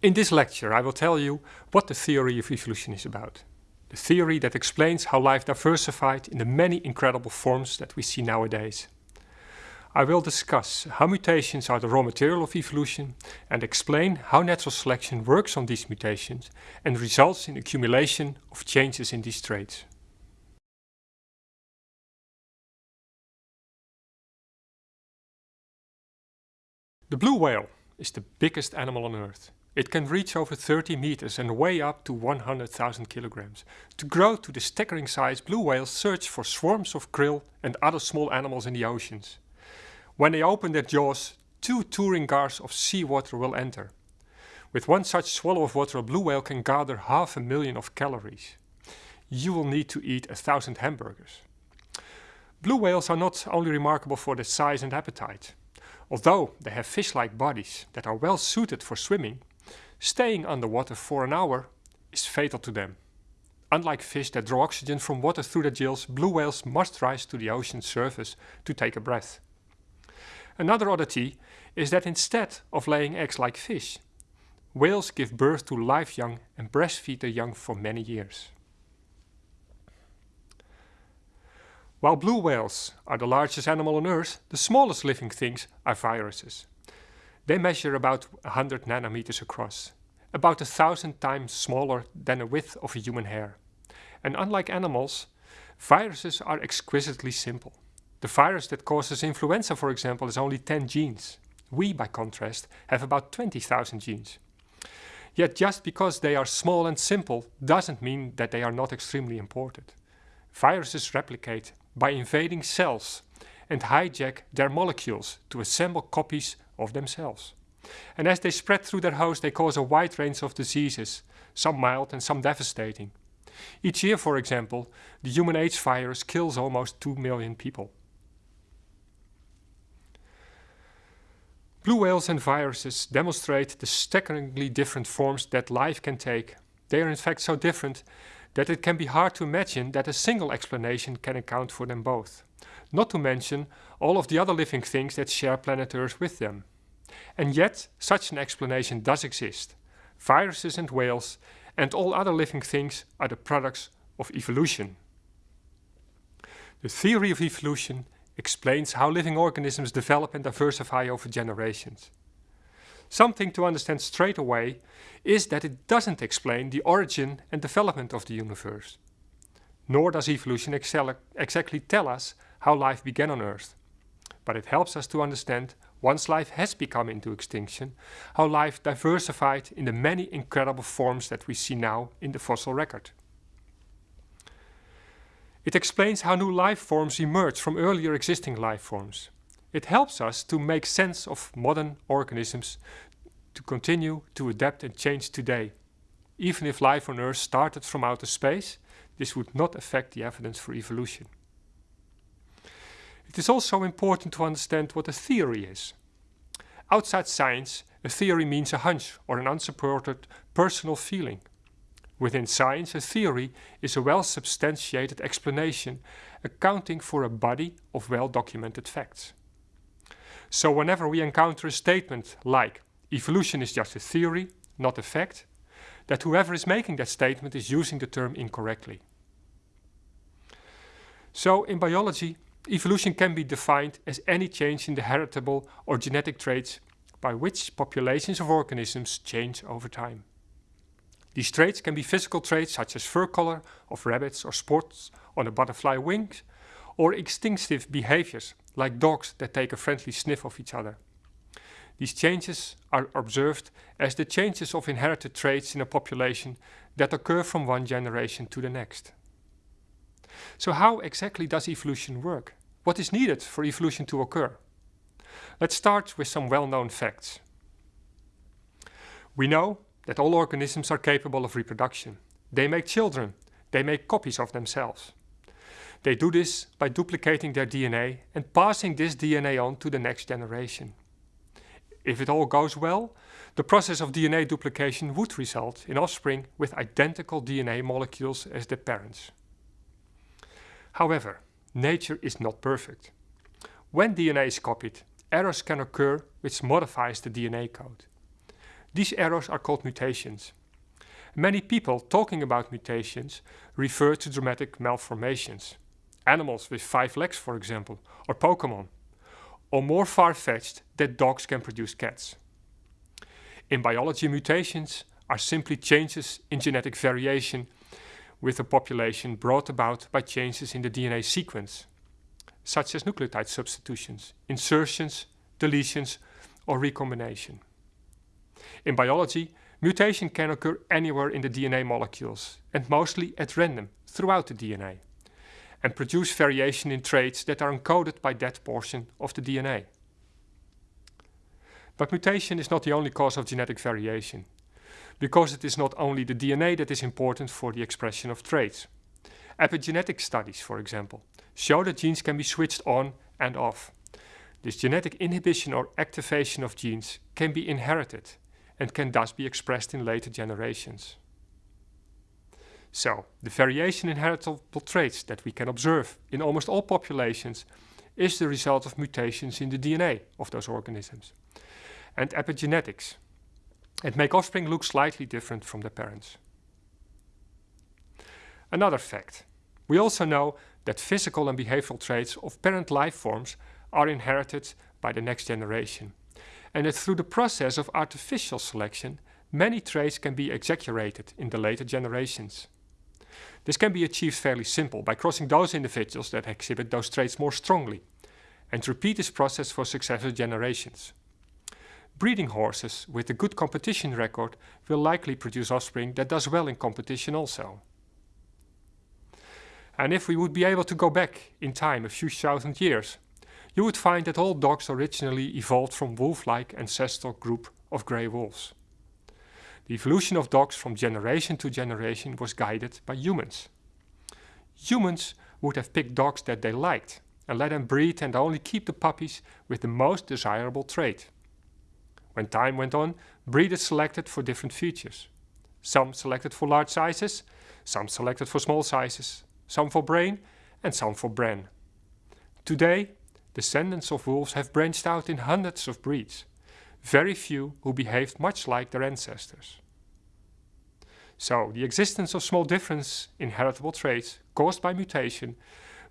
In this lecture I will tell you what the theory of evolution is about. The theory that explains how life diversified in the many incredible forms that we see nowadays. I will discuss how mutations are the raw material of evolution and explain how natural selection works on these mutations and results in accumulation of changes in these traits. The blue whale is the biggest animal on earth. It can reach over 30 meters and weigh up to 100,000 kilograms. To grow to the staggering size, blue whales search for swarms of krill and other small animals in the oceans. When they open their jaws, two touring cars of seawater will enter. With one such swallow of water, a blue whale can gather half a million of calories. You will need to eat a thousand hamburgers. Blue whales are not only remarkable for their size and appetite. Although they have fish-like bodies that are well suited for swimming, staying underwater for an hour is fatal to them. Unlike fish that draw oxygen from water through their gills, blue whales must rise to the ocean's surface to take a breath. Another oddity is that instead of laying eggs like fish, whales give birth to live young and breastfeed their young for many years. While blue whales are the largest animal on Earth, the smallest living things are viruses. They measure about 100 nanometers across, about a thousand times smaller than the width of a human hair. And unlike animals, viruses are exquisitely simple. The virus that causes influenza, for example, has only 10 genes. We, by contrast, have about 20,000 genes. Yet just because they are small and simple doesn't mean that they are not extremely important. Viruses replicate by invading cells and hijack their molecules to assemble copies of themselves. And as they spread through their host, they cause a wide range of diseases, some mild and some devastating. Each year, for example, the human AIDS virus kills almost 2 million people. Blue whales and viruses demonstrate the staggeringly different forms that life can take. They are in fact so different that it can be hard to imagine that a single explanation can account for them both. Not to mention all of the other living things that share planet Earth with them. And yet, such an explanation does exist. Viruses and whales and all other living things are the products of evolution. The theory of evolution explains how living organisms develop and diversify over generations. Something to understand straight away is that it doesn't explain the origin and development of the universe. Nor does evolution exactly tell us how life began on Earth. But it helps us to understand, once life has become into extinction, how life diversified in the many incredible forms that we see now in the fossil record. It explains how new life forms emerge from earlier existing life forms. It helps us to make sense of modern organisms to continue to adapt and change today. Even if life on Earth started from outer space, this would not affect the evidence for evolution. It is also important to understand what a theory is. Outside science, a theory means a hunch or an unsupported personal feeling. Within science, a theory is a well-substantiated explanation accounting for a body of well-documented facts. So whenever we encounter a statement like evolution is just a theory, not a fact, that whoever is making that statement is using the term incorrectly. So in biology, evolution can be defined as any change in the heritable or genetic traits by which populations of organisms change over time. These traits can be physical traits such as fur color of rabbits or spots on a butterfly wings, or instinctive behaviors like dogs that take a friendly sniff of each other. These changes are observed as the changes of inherited traits in a population that occur from one generation to the next. So how exactly does evolution work? What is needed for evolution to occur? Let's start with some well-known facts. We know that all organisms are capable of reproduction. They make children. They make copies of themselves. They do this by duplicating their DNA and passing this DNA on to the next generation. If it all goes well, the process of DNA duplication would result in offspring with identical DNA molecules as their parents. However, nature is not perfect. When DNA is copied, errors can occur which modifies the DNA code. These errors are called mutations. Many people talking about mutations refer to dramatic malformations. Animals with five legs, for example, or Pokemon. Or more far-fetched, that dogs can produce cats. In biology, mutations are simply changes in genetic variation with a population brought about by changes in the DNA sequence, such as nucleotide substitutions, insertions, deletions, or recombination. In biology, mutation can occur anywhere in the DNA molecules and mostly at random throughout the DNA and produce variation in traits that are encoded by that portion of the DNA. But mutation is not the only cause of genetic variation because it is not only the DNA that is important for the expression of traits. Epigenetic studies, for example, show that genes can be switched on and off. This genetic inhibition or activation of genes can be inherited and can thus be expressed in later generations. So, the variation in heritable traits that we can observe in almost all populations is the result of mutations in the DNA of those organisms. And epigenetics, and make offspring look slightly different from their parents. Another fact. We also know that physical and behavioral traits of parent life forms are inherited by the next generation, and that through the process of artificial selection, many traits can be exaggerated in the later generations. This can be achieved fairly simple by crossing those individuals that exhibit those traits more strongly, and repeat this process for successive generations. Breeding horses with a good competition record will likely produce offspring that does well in competition also. And if we would be able to go back in time a few thousand years, you would find that all dogs originally evolved from wolf-like ancestral group of grey wolves. The evolution of dogs from generation to generation was guided by humans. Humans would have picked dogs that they liked and let them breed and only keep the puppies with the most desirable trait. When time went on, breeders selected for different features. Some selected for large sizes, some selected for small sizes, some for brain and some for bran. Today, descendants of wolves have branched out in hundreds of breeds, very few who behaved much like their ancestors. So, the existence of small difference in heritable traits caused by mutation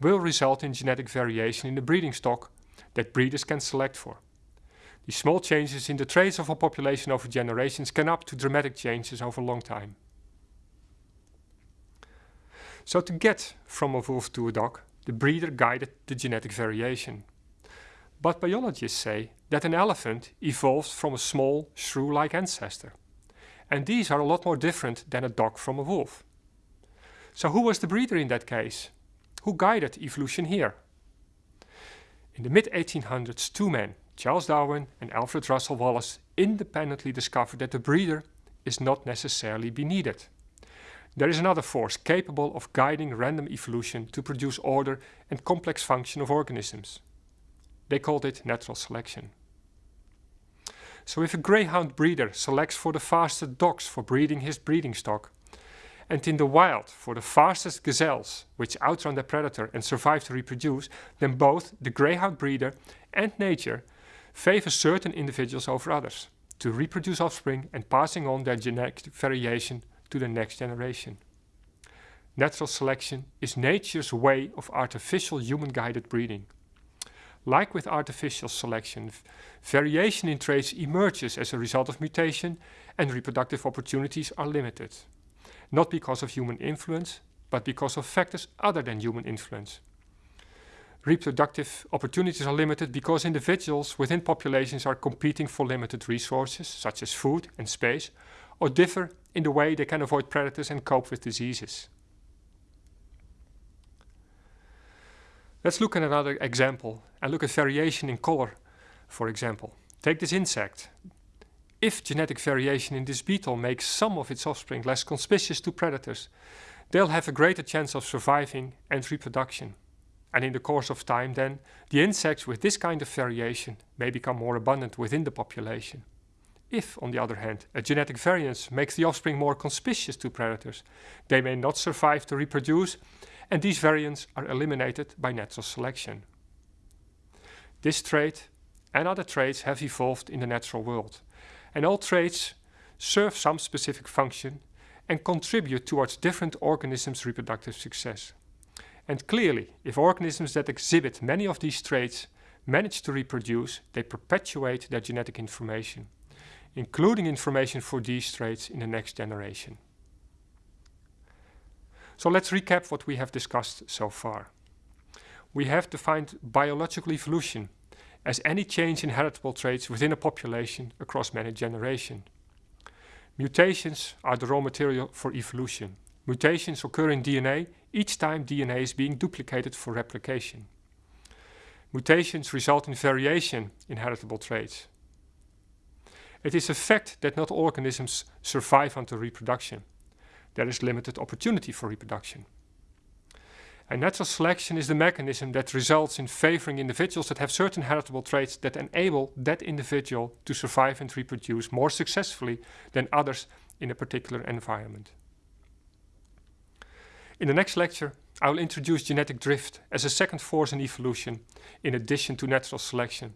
will result in genetic variation in the breeding stock that breeders can select for. These small changes in the traits of a population over generations can up to dramatic changes over a long time. So to get from a wolf to a dog, the breeder guided the genetic variation. But biologists say that an elephant evolved from a small, shrew-like ancestor. And these are a lot more different than a dog from a wolf. So who was the breeder in that case? Who guided evolution here? In the mid-1800s, two men, Charles Darwin and Alfred Russel Wallace independently discovered that the breeder is not necessarily be needed. There is another force capable of guiding random evolution to produce order and complex function of organisms. They called it natural selection. So if a greyhound breeder selects for the fastest dogs for breeding his breeding stock, and in the wild for the fastest gazelles, which outrun their predator and survive to reproduce, then both the greyhound breeder and nature favor certain individuals over others to reproduce offspring and passing on their genetic variation to the next generation. Natural selection is nature's way of artificial human-guided breeding. Like with artificial selection, variation in traits emerges as a result of mutation and reproductive opportunities are limited. Not because of human influence, but because of factors other than human influence reproductive opportunities are limited because individuals within populations are competing for limited resources, such as food and space, or differ in the way they can avoid predators and cope with diseases. Let's look at another example and look at variation in color, for example. Take this insect. If genetic variation in this beetle makes some of its offspring less conspicuous to predators, they'll have a greater chance of surviving and reproduction. And in the course of time then, the insects with this kind of variation may become more abundant within the population. If, on the other hand, a genetic variance makes the offspring more conspicuous to predators, they may not survive to reproduce, and these variants are eliminated by natural selection. This trait and other traits have evolved in the natural world, and all traits serve some specific function and contribute towards different organisms' reproductive success. And clearly, if organisms that exhibit many of these traits manage to reproduce, they perpetuate their genetic information, including information for these traits in the next generation. So let's recap what we have discussed so far. We have defined biological evolution as any change in heritable traits within a population across many generations. Mutations are the raw material for evolution. Mutations occur in DNA each time DNA is being duplicated for replication. Mutations result in variation in heritable traits. It is a fact that not all organisms survive until reproduction. There is limited opportunity for reproduction. And natural selection is the mechanism that results in favoring individuals that have certain heritable traits that enable that individual to survive and reproduce more successfully than others in a particular environment. In the next lecture, I will introduce genetic drift as a second force in evolution, in addition to natural selection.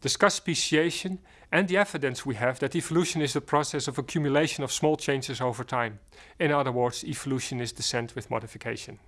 Discuss speciation and the evidence we have that evolution is the process of accumulation of small changes over time. In other words, evolution is descent with modification.